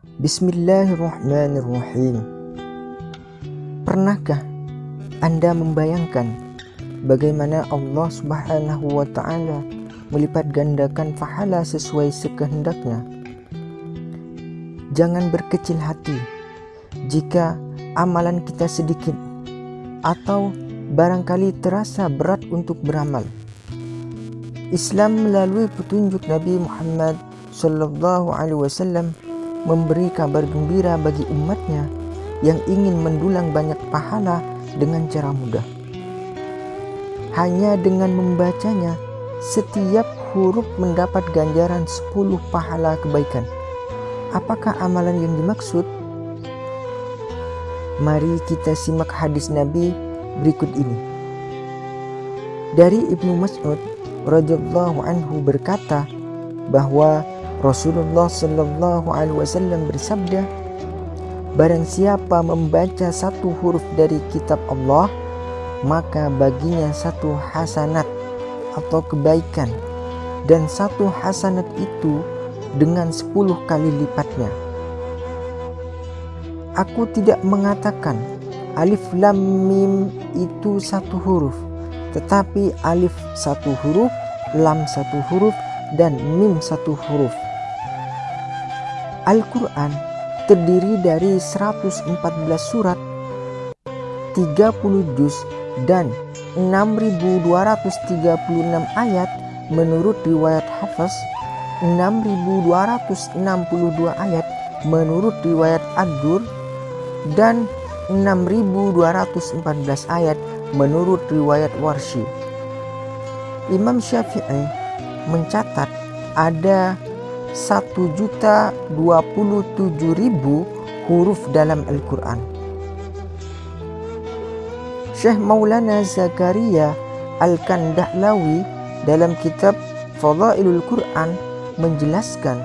Bismillahirrahmanirrahim. Pernahkah Anda membayangkan bagaimana Allah Subhanahu wa taala melipat gandakan pahala sesuai sekehendaknya? Jangan berkecil hati jika amalan kita sedikit atau barangkali terasa berat untuk beramal. Islam melalui petunjuk Nabi Muhammad Sallallahu Alaihi Wasallam memberi kabar gembira bagi umatnya yang ingin mendulang banyak pahala dengan cara mudah. Hanya dengan membacanya, setiap huruf mendapat ganjaran 10 pahala kebaikan. Apakah amalan yang dimaksud? Mari kita simak hadis Nabi berikut ini. Dari Ibnu Mas'ud radhiyallahu anhu berkata bahwa Rasulullah Shallallahu Alaihi Wasallam bersabda, Barang siapa membaca satu huruf dari kitab Allah, maka baginya satu hasanat atau kebaikan, dan satu hasanat itu dengan sepuluh kali lipatnya. Aku tidak mengatakan alif lam mim itu satu huruf, tetapi alif satu huruf, lam satu huruf, dan mim satu huruf. Al-Quran terdiri dari 114 surat, 30 juz, dan 6236 ayat menurut riwayat Hafiz, 6262 ayat menurut riwayat Ad-Dur, dan 6214 ayat menurut riwayat Warshi. Imam Syafi'i mencatat ada satu juta dua puluh tujuh ribu huruf dalam Al-Quran. Syekh Maulana Zakaria Al-Kandahlawi dalam kitab Fadailul Quran menjelaskan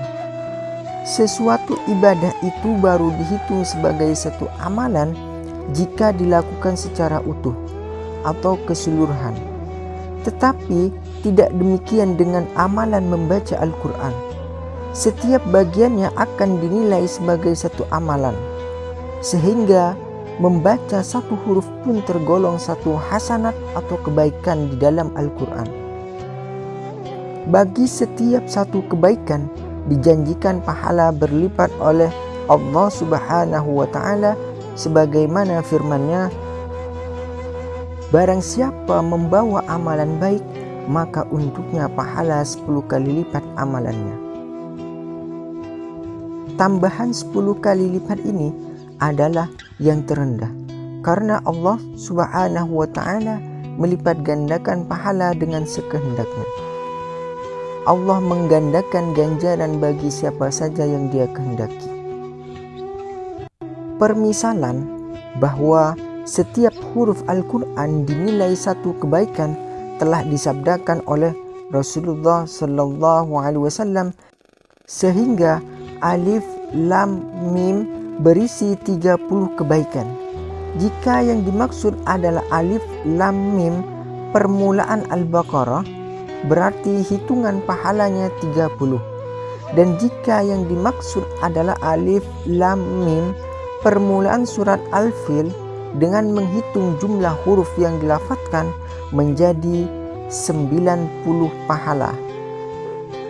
sesuatu ibadah itu baru dihitung sebagai satu amalan jika dilakukan secara utuh atau keseluruhan. Tetapi tidak demikian dengan amalan membaca Al-Quran setiap bagiannya akan dinilai sebagai satu amalan, sehingga membaca satu huruf pun tergolong satu hasanat atau kebaikan di dalam Al-Quran. Bagi setiap satu kebaikan, dijanjikan pahala berlipat oleh Allah Subhanahu wa Ta'ala, sebagaimana firman-Nya: Barang siapa membawa amalan baik, maka untuknya pahala 10 kali lipat amalannya. Tambahan 10 kali lipat ini adalah yang terendah karena Allah Subhanahu wa taala melipat gandakan pahala dengan sekehendaknya. Allah menggandakan ganjaran bagi siapa saja yang Dia kehendaki. Permisalan bahwa setiap huruf Al-Qur'an dinilai satu kebaikan telah disabdakan oleh Rasulullah sallallahu alaihi wasallam sehingga alif, lam, mim berisi 30 kebaikan. Jika yang dimaksud adalah alif, lam, mim permulaan Al-Baqarah berarti hitungan pahalanya 30. Dan jika yang dimaksud adalah alif, lam, mim permulaan surat Al-Fil dengan menghitung jumlah huruf yang dilafatkan menjadi 90 pahala.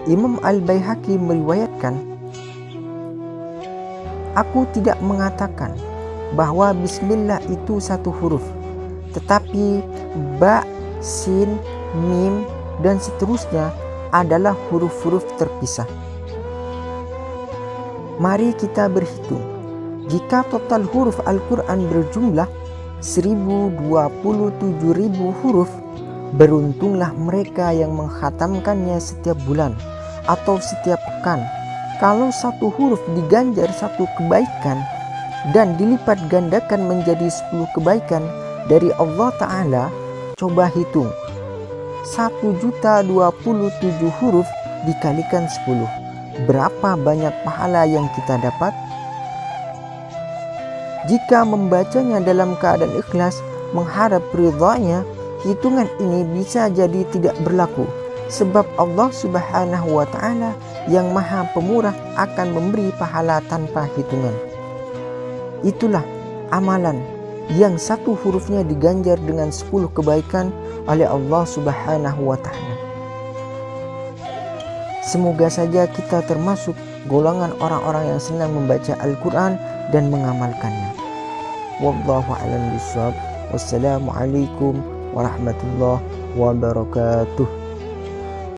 Imam Al-Baihaqi meriwayatkan Aku tidak mengatakan bahwa bismillah itu satu huruf, tetapi ba, sin, mim, dan seterusnya adalah huruf-huruf terpisah. Mari kita berhitung. Jika total huruf Al-Quran berjumlah 1027.000 huruf, beruntunglah mereka yang menghatamkannya setiap bulan atau setiap pekan kalau satu huruf diganjar satu kebaikan dan dilipat gandakan menjadi 10 kebaikan dari Allah Ta'ala, coba hitung. 1 juta 27 huruf dikalikan 10. Berapa banyak pahala yang kita dapat? Jika membacanya dalam keadaan ikhlas, mengharap ridhanya, hitungan ini bisa jadi tidak berlaku. Sebab Allah Subhanahu wa Ta'ala yang maha pemurah akan memberi pahala tanpa hitungan. Itulah amalan yang satu hurufnya diganjar dengan sepuluh kebaikan oleh Allah subhanahu wa ta'ala. Semoga saja kita termasuk golongan orang-orang yang senang membaca Al-Quran dan mengamalkannya. A'lam. Wassalamualaikum warahmatullahi wabarakatuh.